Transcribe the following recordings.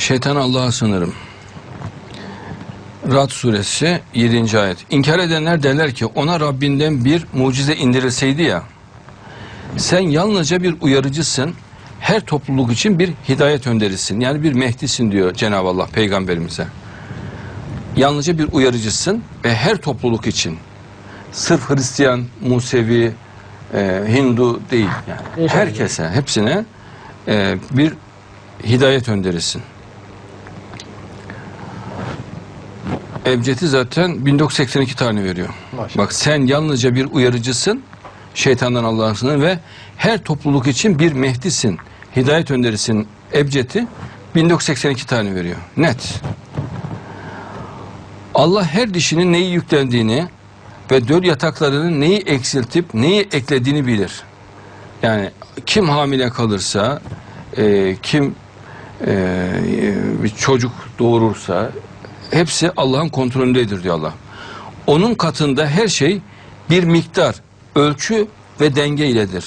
Şeytan Allah'a sınırım. Rad suresi 7. ayet. İnkar edenler derler ki ona Rabbinden bir mucize indirilseydi ya. Sen yalnızca bir uyarıcısın. Her topluluk için bir hidayet önderisin. Yani bir Mehdisin diyor Cenab-ı Allah peygamberimize. Yalnızca bir uyarıcısın ve her topluluk için. Sırf Hristiyan, Musevi, e, Hindu değil yani. Herkese, hepsine e, bir hidayet önderisin. Ebced'i zaten 1982 tane veriyor. Maşallah. Bak sen yalnızca bir uyarıcısın, şeytandan Allah'ın ve her topluluk için bir Mehdisin, hidayet önderisin. Ebced'i 1982 tane veriyor. Net. Allah her dişinin neyi yüklendiğini ve döl yataklarının neyi eksiltip neyi eklediğini bilir. Yani kim hamile kalırsa, e, kim e, bir çocuk doğurursa hepsi Allah'ın kontrolündedir diyor Allah. Onun katında her şey bir miktar, ölçü ve denge iledir.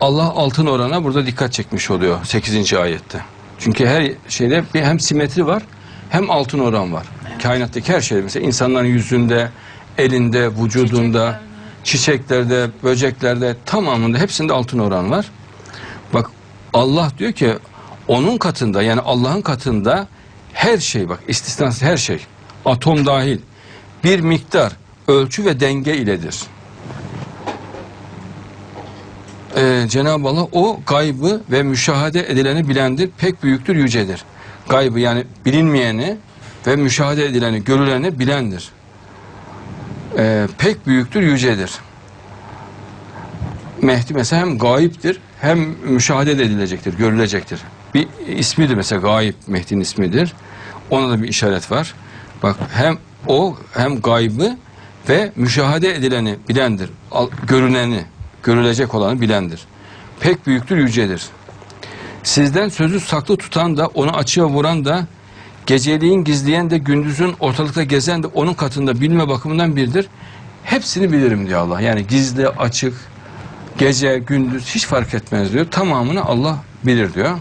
Allah altın orana burada dikkat çekmiş oluyor 8. ayette. Çünkü her şeyde bir hem simetri var hem altın oran var. Kainattaki her şey mesela insanların yüzünde, elinde, vücudunda, çiçeklerde, böceklerde tamamında hepsinde altın oran var. Bak Allah diyor ki onun katında yani Allah'ın katında her şey bak istisnasız her şey atom dahil bir miktar ölçü ve denge iledir. Ee, Cenab-ı Allah o gaybı ve müşahede edileni bilendir, pek büyüktür, yücedir. Gaybı yani bilinmeyeni ve müşahede edileni, görüleni bilendir. Ee, pek büyüktür, yücedir. Mehdi mesela hem gayiptir hem müşahede de edilecektir, görülecektir. Bir ismidir mesela gayip Mehdi'nin ismidir. Ona da bir işaret var. Bak hem o hem gaybı ve müşahede edileni bilendir. Al- Görüneni, görülecek olanı bilendir. Pek büyüktür, yücedir. Sizden sözü saklı tutan da onu açığa vuran da geceliğin gizleyen de gündüzün ortalıkta gezen de onun katında bilme bakımından birdir. Hepsini bilirim diyor Allah. Yani gizli, açık, gece, gündüz hiç fark etmez diyor. Tamamını Allah bilir diyor.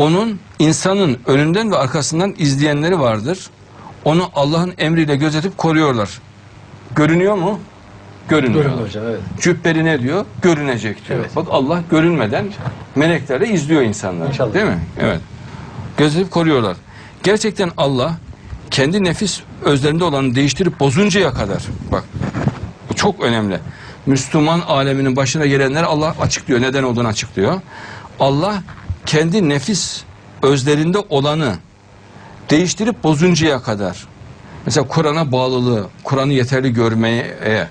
Onun insanın önünden ve arkasından izleyenleri vardır. Onu Allah'ın emriyle gözetip koruyorlar. Görünüyor mu? Görünüyor. Görün hocam evet. Cübbeli ne diyor? Görünecek diyor. Evet. Bak Allah görünmeden meleklerle izliyor insanları. İnşallah. Değil mi? Evet. Gözetip koruyorlar. Gerçekten Allah kendi nefis özlerinde olanı değiştirip bozuncaya kadar bak bu çok önemli. Müslüman aleminin başına gelenler Allah açıklıyor. Neden olduğunu açıklıyor. Allah kendi nefis özlerinde olanı değiştirip bozuncaya kadar. Mesela Kur'an'a bağlılığı, Kur'an'ı yeterli görmeye,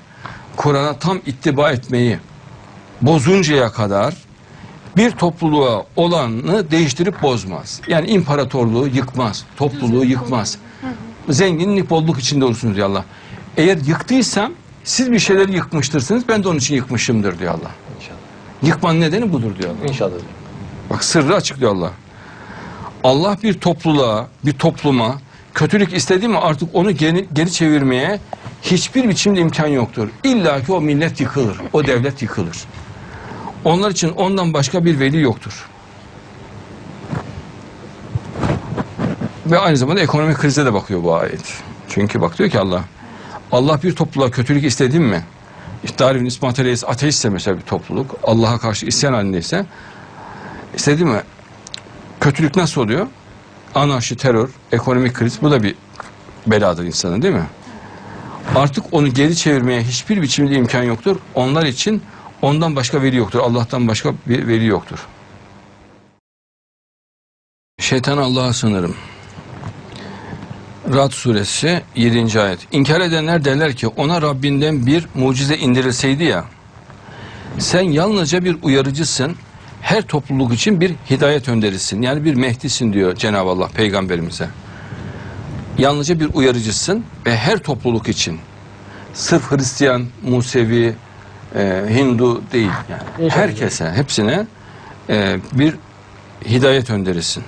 Kur'an'a tam ittiba etmeyi bozuncaya kadar bir topluluğa olanı değiştirip bozmaz. Yani imparatorluğu yıkmaz, topluluğu yıkmaz. Zenginlik, bolluk içinde olursunuz diyor Allah. Eğer yıktıysam siz bir şeyleri yıkmıştırsınız, ben de onun için yıkmışımdır diyor Allah. İnşallah. Yıkmanın nedeni budur diyor Allah. İnşallah. Bak sırrı açıklıyor Allah. Allah bir topluluğa, bir topluma kötülük istedi mi artık onu geri, geri çevirmeye hiçbir biçimde imkan yoktur. İlla ki o millet yıkılır, o devlet yıkılır. Onlar için ondan başka bir veli yoktur. Ve aynı zamanda ekonomik krize de bakıyor bu ayet. Çünkü bak diyor ki Allah, Allah bir topluluğa kötülük istedi mi? İşte Darwin İsmail Reis ateistse mesela bir topluluk, Allah'a karşı isyan halindeyse, istedi mi? Kötülük nasıl oluyor? Anarşi, terör, ekonomik kriz bu da bir beladır insanın değil mi? Artık onu geri çevirmeye hiçbir biçimde imkan yoktur. Onlar için ondan başka veli yoktur. Allah'tan başka bir veli yoktur. Şeytan Allah'a sınırım. Rad suresi 7. ayet. İnkar edenler derler ki ona Rabbinden bir mucize indirilseydi ya. Sen yalnızca bir uyarıcısın. Her topluluk için bir hidayet önderisin. Yani bir Mehdisin diyor Cenab-ı Allah peygamberimize. Yalnızca bir uyarıcısın ve her topluluk için. Sırf Hristiyan, Musevi, e, Hindu değil yani. İnşallah. Herkese, hepsine e, bir hidayet önderisin.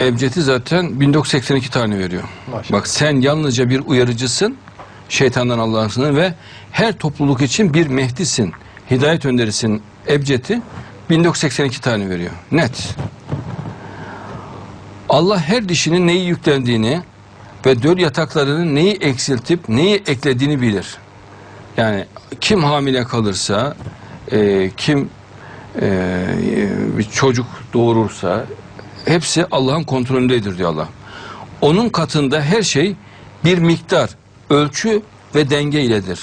Ebced'i zaten 1982 tane veriyor. Maşallah. Bak sen yalnızca bir uyarıcısın, şeytandan Allah'ın ve her topluluk için bir Mehdisin, hidayet önderisin. Ebced'i 1982 tane veriyor. Net. Allah her dişinin neyi yüklendiğini ve döl yataklarının neyi eksiltip neyi eklediğini bilir. Yani kim hamile kalırsa, e, kim e, bir çocuk doğurursa hepsi Allah'ın kontrolündedir diyor Allah. Onun katında her şey bir miktar, ölçü ve denge iledir.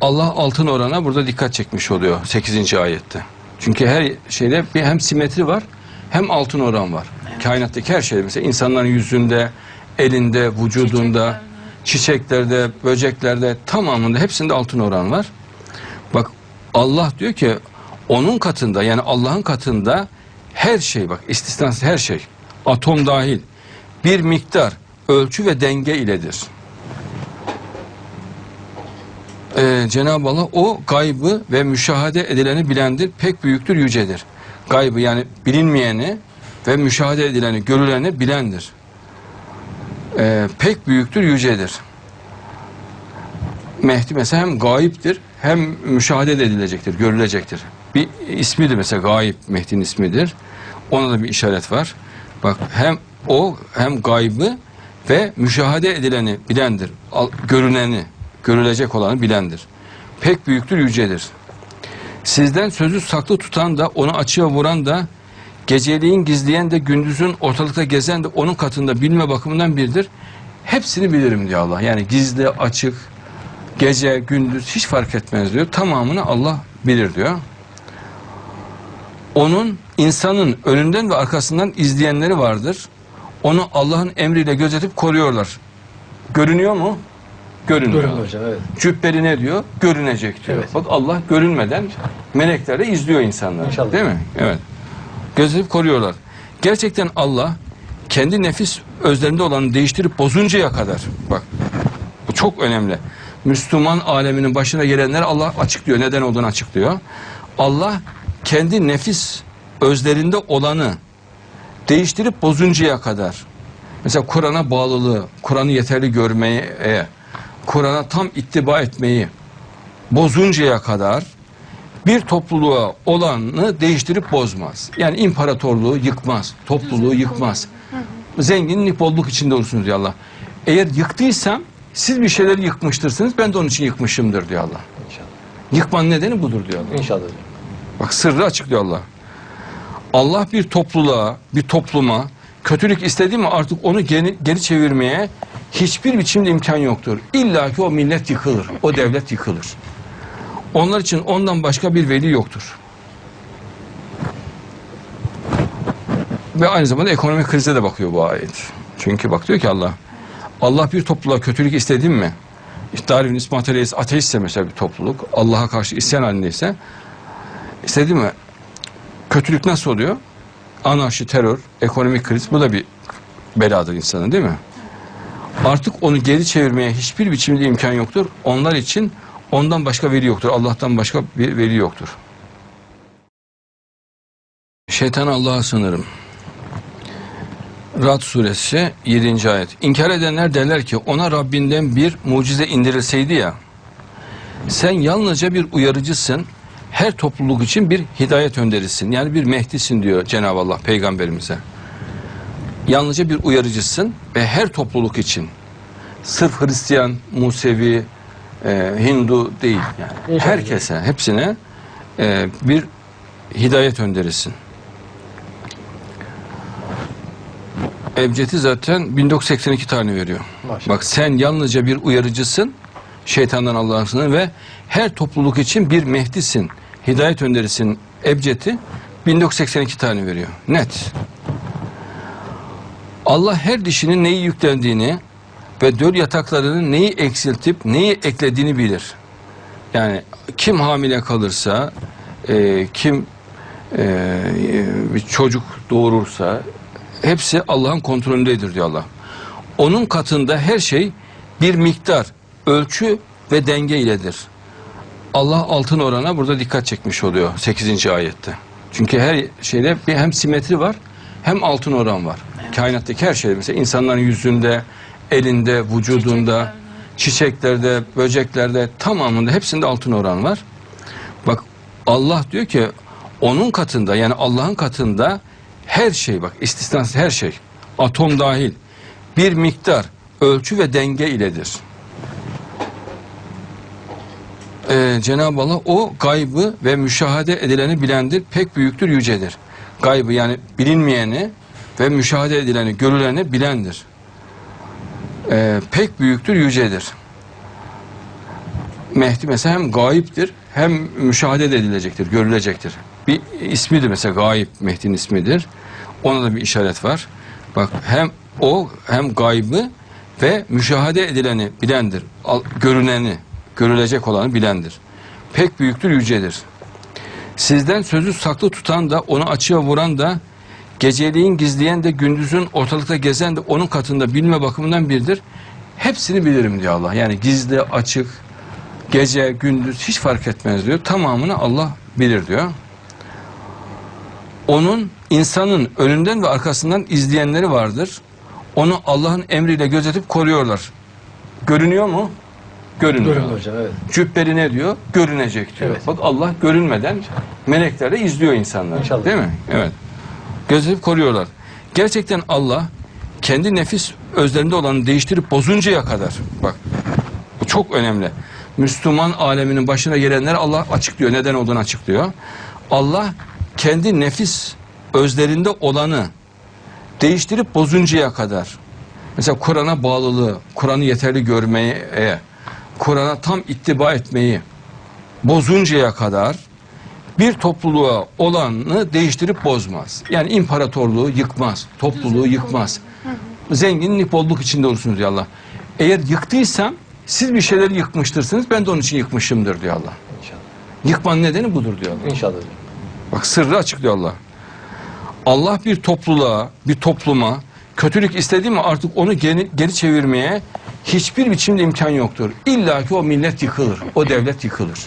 Allah altın orana burada dikkat çekmiş oluyor 8. ayette. Çünkü her şeyde bir hem simetri var hem altın oran var. Kainattaki her şey mesela insanların yüzünde, elinde, vücudunda, çiçeklerde, böceklerde tamamında hepsinde altın oran var. Bak Allah diyor ki onun katında yani Allah'ın katında her şey bak istisnasız her şey atom dahil bir miktar ölçü ve denge iledir. Ee, Cenab-ı Allah o gaybı ve müşahede edileni bilendir, pek büyüktür, yücedir. Gaybı yani bilinmeyeni ve müşahede edileni, görüleni bilendir. Ee, pek büyüktür, yücedir. Mehdi mesela hem gayiptir hem müşahede edilecektir, görülecektir. Bir ismidir mesela gayip Mehdi'nin ismidir. Ona da bir işaret var. Bak hem o hem gaybı ve müşahede edileni bilendir. Görüneni, görülecek olanı bilendir. Pek büyüktür, yücedir. Sizden sözü saklı tutan da onu açığa vuran da geceliğin gizleyen de gündüzün ortalıkta gezen de onun katında bilme bakımından birdir. Hepsini bilirim diyor Allah. Yani gizli, açık, gece, gündüz hiç fark etmez diyor. Tamamını Allah bilir diyor. Onun insanın önünden ve arkasından izleyenleri vardır. Onu Allah'ın emriyle gözetip koruyorlar. Görünüyor mu? Görünüyor. Görün hocam evet. Cübbeli ne diyor? Görünecek diyor. Evet. Bak Allah görünmeden melekler de izliyor insanları. İnşallah. Değil mi? Evet. Gözetip koruyorlar. Gerçekten Allah kendi nefis özlerinde olanı değiştirip bozuncaya kadar bak bu çok önemli. Müslüman aleminin başına gelenler Allah açıklıyor. Neden olduğunu açıklıyor. Allah kendi nefis özlerinde olanı değiştirip bozuncaya kadar mesela Kur'an'a bağlılığı, Kur'an'ı yeterli görmeyi, e, Kur'an'a tam ittiba etmeyi bozuncaya kadar bir topluluğa olanı değiştirip bozmaz. Yani imparatorluğu yıkmaz, topluluğu yıkmaz. Zenginlik, bolluk içinde olursunuz diyor Allah. Eğer yıktıysam siz bir şeyleri yıkmıştırsınız, ben de onun için yıkmışımdır diyor Allah. İnşallah. Yıkmanın nedeni budur diyor Allah. İnşallah. Bak sırrı açıklıyor Allah. Allah bir topluluğa, bir topluma kötülük istedi mi artık onu geri, geri çevirmeye hiçbir biçimde imkan yoktur. İlla ki o millet yıkılır, o devlet yıkılır. Onlar için ondan başka bir veli yoktur. Ve aynı zamanda ekonomik krize de bakıyor bu ayet. Çünkü bak diyor ki Allah, Allah bir topluluğa kötülük istedi mi? Darwin İsmail ateistse mesela bir topluluk, Allah'a karşı isyan halindeyse, istedi mi? Kötülük nasıl oluyor? Anarşi, terör, ekonomik kriz, bu da bir beladır insanın değil mi? Artık onu geri çevirmeye hiçbir biçimde imkan yoktur. Onlar için ondan başka veli yoktur. Allah'tan başka bir veli yoktur. Şeytan Allah'a sınırım. Rad suresi 7. ayet. İnkar edenler derler ki ona Rabbinden bir mucize indirilseydi ya. Sen yalnızca bir uyarıcısın. Her topluluk için bir hidayet önderisin. Yani bir Mehdisin diyor Cenab-ı Allah peygamberimize. Yalnızca bir uyarıcısın ve her topluluk için. Sırf Hristiyan, Musevi, e, Hindu değil yani. Herkese, hepsine e, bir hidayet önderisin. Ebced'i zaten 1982 tane veriyor. Maşallah. Bak sen yalnızca bir uyarıcısın, şeytandan Allah'ın sınırı ve her topluluk için bir Mehdisin, hidayet önderisin. Ebced'i 1982 tane veriyor. Net. Allah her dişinin neyi yüklendiğini ve döl yataklarının neyi eksiltip neyi eklediğini bilir. Yani kim hamile kalırsa, e, kim e, bir çocuk doğurursa hepsi Allah'ın kontrolündedir diyor Allah. Onun katında her şey bir miktar, ölçü ve denge iledir. Allah altın orana burada dikkat çekmiş oluyor 8. ayette. Çünkü her şeyde bir hem simetri var hem altın oran var. Kainattaki her şey mesela insanların yüzünde, elinde, vücudunda, çiçeklerde, böceklerde tamamında hepsinde altın oran var. Bak Allah diyor ki onun katında yani Allah'ın katında her şey bak istisnasız her şey atom dahil bir miktar ölçü ve denge iledir. Ee, Cenab-ı Allah o gaybı ve müşahede edileni bilendir. Pek büyüktür, yücedir. Gaybı yani bilinmeyeni ve müşahede edileni, görüleni bilendir. Ee, pek büyüktür, yücedir. Mehdi mesela hem gayiptir hem müşahede edilecektir, görülecektir. Bir ismidir mesela gayip Mehdi'nin ismidir. Ona da bir işaret var. Bak hem o hem gaybı ve müşahede edileni bilendir. Al- Görüneni, görülecek olanı bilendir. Pek büyüktür, yücedir. Sizden sözü saklı tutan da onu açığa vuran da geceliğin gizleyen de gündüzün ortalıkta gezen de onun katında bilme bakımından birdir. Hepsini bilirim diyor Allah. Yani gizli, açık, gece, gündüz hiç fark etmez diyor. Tamamını Allah bilir diyor. Onun insanın önünden ve arkasından izleyenleri vardır. Onu Allah'ın emriyle gözetip koruyorlar. Görünüyor mu? Görünüyor. Görün hocam evet. Cübbeli ne diyor? Görünecek diyor. Evet. Bak Allah görünmeden melekler de izliyor insanları. İnşallah. Değil mi? Evet. Gözetip koruyorlar. Gerçekten Allah kendi nefis özlerinde olanı değiştirip bozuncaya kadar bak bu çok önemli. Müslüman aleminin başına gelenleri Allah açıklıyor. Neden olduğunu açıklıyor. Allah kendi nefis özlerinde olanı değiştirip bozuncaya kadar mesela Kur'an'a bağlılığı, Kur'an'ı yeterli görmeyi, e, Kur'an'a tam ittiba etmeyi bozuncaya kadar bir topluluğa olanı değiştirip bozmaz. Yani imparatorluğu yıkmaz, topluluğu yıkmaz. Zenginlik bolluk içinde olursunuz diyor Allah. Eğer yıktıysam siz bir şeyleri yıkmıştırsınız ben de onun için yıkmışımdır diyor Allah. İnşallah. Yıkmanın nedeni budur diyor Allah. İnşallah. Bak sırrı açıklıyor Allah. Allah bir topluluğa, bir topluma kötülük istedi mi artık onu geri, geri çevirmeye hiçbir biçimde imkan yoktur. İlla ki o millet yıkılır, o devlet yıkılır.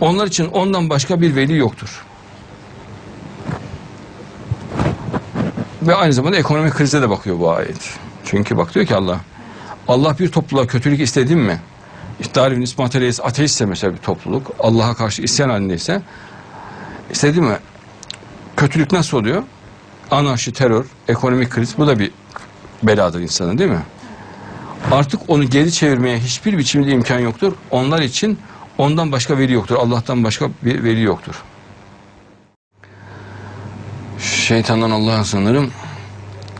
Onlar için ondan başka bir veli yoktur. Ve aynı zamanda ekonomik krize de bakıyor bu ayet. Çünkü bak diyor ki Allah, Allah bir topluluğa kötülük istedi mi? İsmail Reis ateistse mesela bir topluluk, Allah'a karşı isyan halindeyse, istedi mi? Kötülük nasıl oluyor? Anarşi, terör, ekonomik kriz bu da bir beladır insanın değil mi? Artık onu geri çevirmeye hiçbir biçimde imkan yoktur. Onlar için ondan başka veli yoktur. Allah'tan başka bir veli yoktur. Şeytandan Allah'a sığınırım.